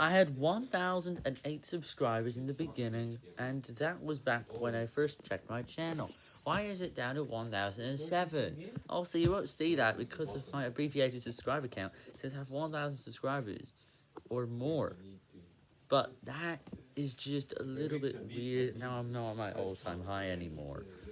I had 1,008 subscribers in the beginning, and that was back when I first checked my channel. Why is it down to 1,007? Also, you won't see that because of my abbreviated subscriber count. It says I have 1,000 subscribers, or more. But that is just a little bit weird. Now I'm not at my all-time high anymore.